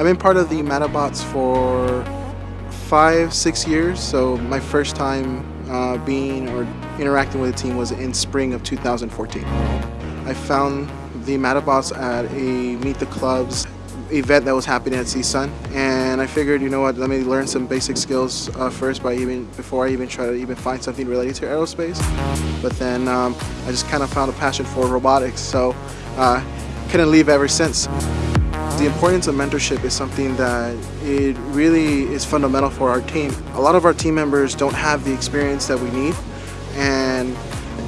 I've been part of the Matabots for five, six years. So my first time uh, being or interacting with the team was in spring of 2014. I found the Matabots at a Meet the Clubs event that was happening at CSUN and I figured you know what let me learn some basic skills uh, first by even before I even try to even find something related to aerospace but then um, I just kind of found a passion for robotics so uh, couldn't leave ever since. The importance of mentorship is something that it really is fundamental for our team. A lot of our team members don't have the experience that we need and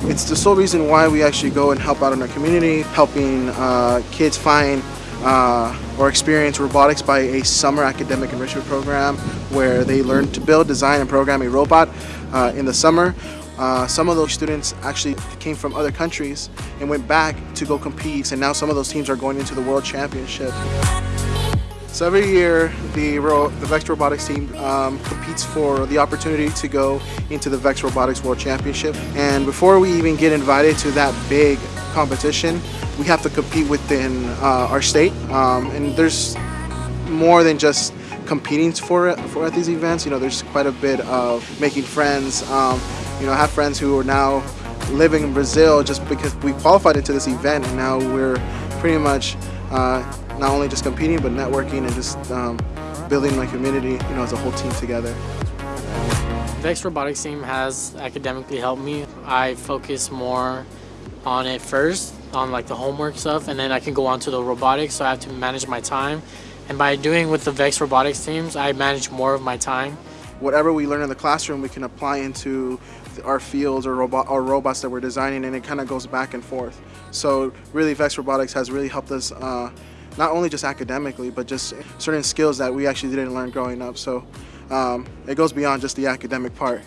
it's the sole reason why we actually go and help out in our community, helping uh, kids find uh, or experience robotics by a summer academic enrichment program where they learn to build, design, and program a robot uh, in the summer. Uh, some of those students actually came from other countries and went back to go compete and now some of those teams are going into the World Championship. So every year the, the VEX Robotics team um, competes for the opportunity to go into the VEX Robotics World Championship. And before we even get invited to that big competition we have to compete within uh, our state. Um, and there's more than just competing for it for at these events. You know there's quite a bit of making friends um, you know, I have friends who are now living in Brazil just because we qualified into this event and now we're pretty much uh, not only just competing but networking and just um, building my community, you know, as a whole team together. VEX Robotics team has academically helped me. I focus more on it first, on like the homework stuff, and then I can go on to the robotics, so I have to manage my time. And by doing with the VEX Robotics teams, I manage more of my time whatever we learn in the classroom we can apply into our fields or, robot, or robots that we're designing and it kind of goes back and forth. So really VEX Robotics has really helped us uh, not only just academically but just certain skills that we actually didn't learn growing up. So um, it goes beyond just the academic part.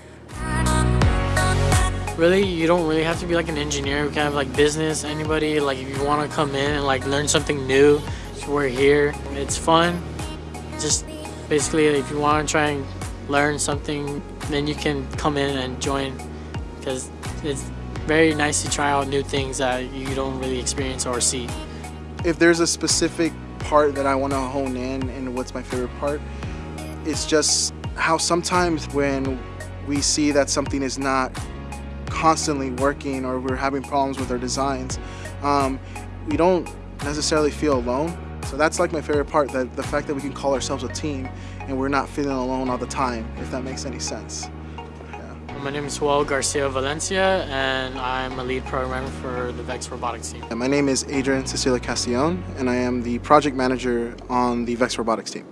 Really, you don't really have to be like an engineer. We can have like business, anybody. Like if you want to come in and like learn something new, we're here. It's fun. Just basically if you want to try and learn something, then you can come in and join because it's very nice to try out new things that you don't really experience or see. If there's a specific part that I want to hone in and what's my favorite part, it's just how sometimes when we see that something is not constantly working or we're having problems with our designs, um, we don't necessarily feel alone. So that's like my favorite part, that the fact that we can call ourselves a team and we're not feeling alone all the time, if that makes any sense. Yeah. My name is Joel Garcia Valencia and I'm a lead programmer for the VEX Robotics team. My name is Adrian Cecilia Castillon and I am the project manager on the VEX Robotics team.